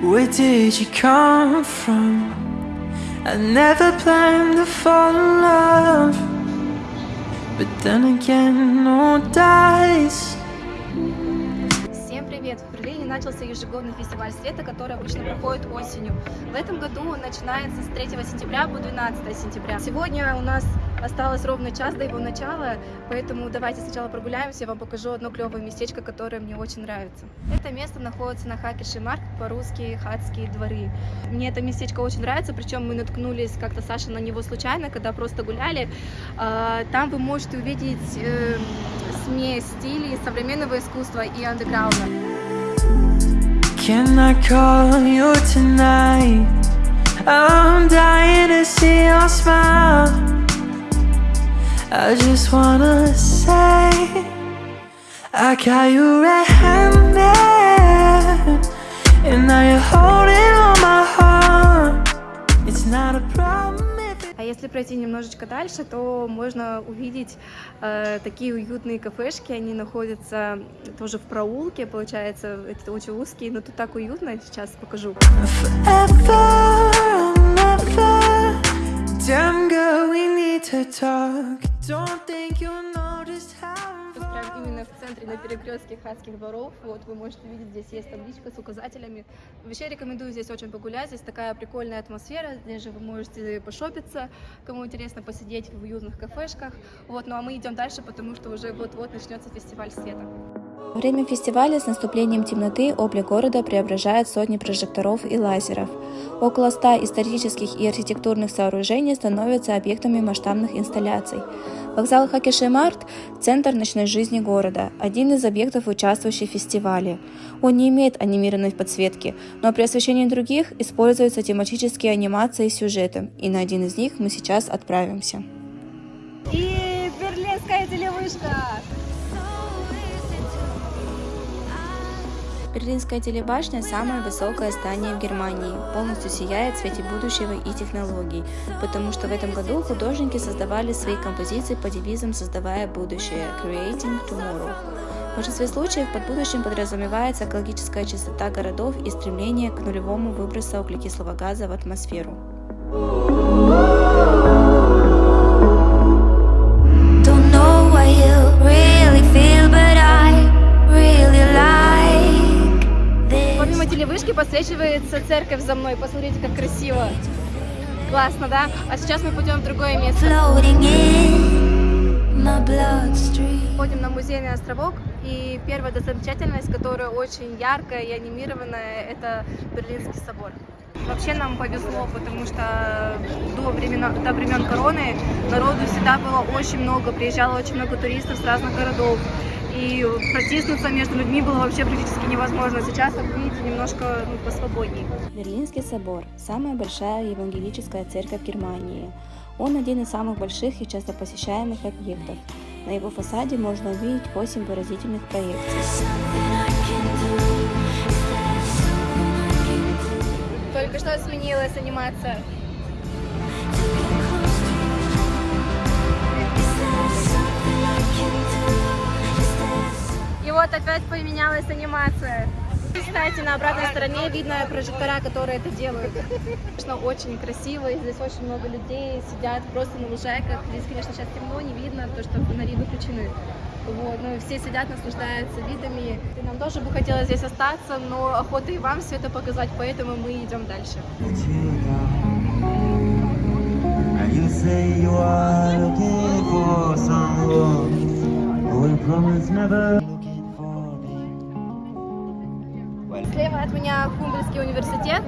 Where did you come from? I never planned to fall in love But then again, no dies Всем привет! В Берлине начался ежегодный фестиваль света, который обычно проходит осенью. В этом году он начинается с 3 сентября по 12 сентября. Сегодня у нас осталось ровно час до его начала, поэтому давайте сначала прогуляемся, я вам покажу одно клевое местечко, которое мне очень нравится. Это место находится на Хакиши Марк, по-русски Хатские дворы. Мне это местечко очень нравится, причем мы наткнулись как-то, Саша, на него случайно, когда просто гуляли. А, там вы можете увидеть э, смесь стилей современного искусства и андеграунда. Can I call you tonight? I'm dying to see your smile I just wanna say I got you red-handed And now you're holding on my heart It's not a problem А если пройти немножечко дальше, то можно увидеть э, такие уютные кафешки. Они находятся тоже в проулке, получается, это очень узкие, но тут так уютно. Сейчас покажу. forever and Прям именно в центре, на перекрестке Хатских дворов. Вот вы можете видеть, здесь есть табличка с указателями. Вообще рекомендую здесь очень погулять. Здесь такая прикольная атмосфера. Здесь же вы можете пошопиться, кому интересно посидеть в уютных кафешках. Вот, ну а мы идем дальше, потому что уже вот-вот начнется фестиваль света. Время фестиваля с наступлением темноты облик города преображает сотни прожекторов и лазеров. Около ста исторических и архитектурных сооружений становятся объектами масштабных инсталляций. Вокзал Хакешемарт – центр ночной жизни города, один из объектов, участвующих в фестивале. Он не имеет анимированной подсветки, но при освещении других используются тематические анимации с сюжетом, и на один из них мы сейчас отправимся. И берлинская телевышка! Берлинская телебашня – самое высокое здание в Германии, полностью сияет в свете будущего и технологий, потому что в этом году художники создавали свои композиции по девизам «Создавая будущее» – «Creating Tomorrow». В большинстве случаев под будущим подразумевается экологическая чистота городов и стремление к нулевому выбросу углекислого газа в атмосферу. Подсвечивается церковь за мной. Посмотрите, как красиво. Классно, да? А сейчас мы пойдем в другое место. Ходим на музейный островок, и первая достопримечательность, которая очень яркая и анимированная, это Берлинский собор. Вообще нам повезло, потому что до времен, до времен короны народу всегда было очень много, приезжало очень много туристов с разных городов. И протиснуться между людьми было вообще практически невозможно. Сейчас, как видите, немножко ну, посвободнее. Берлинский собор – самая большая евангелическая церковь Германии. Он один из самых больших и часто посещаемых объектов. На его фасаде можно увидеть 8 выразительных проекций. Только что сменилась анимация. Вот опять поменялась анимация. Кстати, на обратной стороне видно прожектора, которые это делают. Конечно, очень красиво, и здесь очень много людей сидят просто на лужайках. Здесь, конечно, сейчас темно, не видно, то, что фонари выключены. Вот, ну, все сидят, наслаждаются видами. И нам тоже бы хотелось здесь остаться, но охота и вам все это показать, поэтому мы идем дальше. You say you are looking for someone who will promise never Слева от меня Хумбельский университет,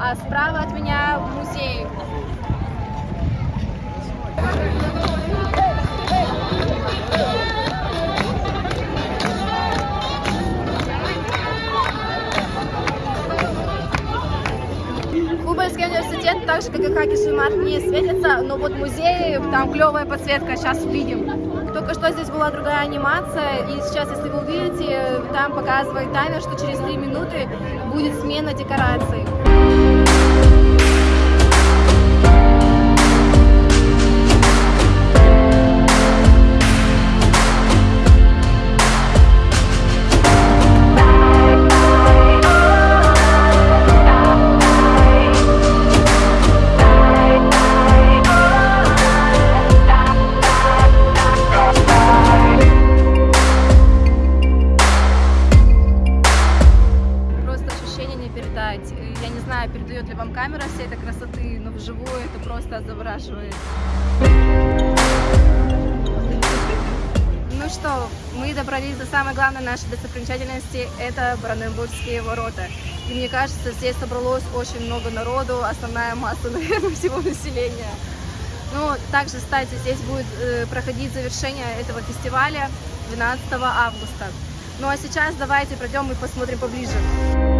а справа от меня музей. Хубельский университет, так же как и Хакишимар, не светится, но вот музей, там клевая подсветка, сейчас увидим. Только что здесь была другая анимация, и сейчас, если вы увидите, там показывает таймер, что через 3 минуты будет смена декораций. Просто завораживает. Ну что, мы добрались до самой главной нашей достопримечательности, это Бараненбургские ворота. И мне кажется, здесь собралось очень много народу, основная масса, наверное, всего населения. Ну, также, кстати, здесь будет э, проходить завершение этого фестиваля 12 августа. Ну а сейчас давайте пройдем и посмотрим поближе.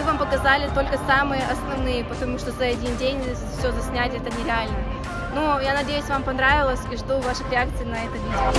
Мы вам показали только самые основные, потому что за один день все заснять это нереально. Ну, я надеюсь, вам понравилось и жду ваших реакций на это видео.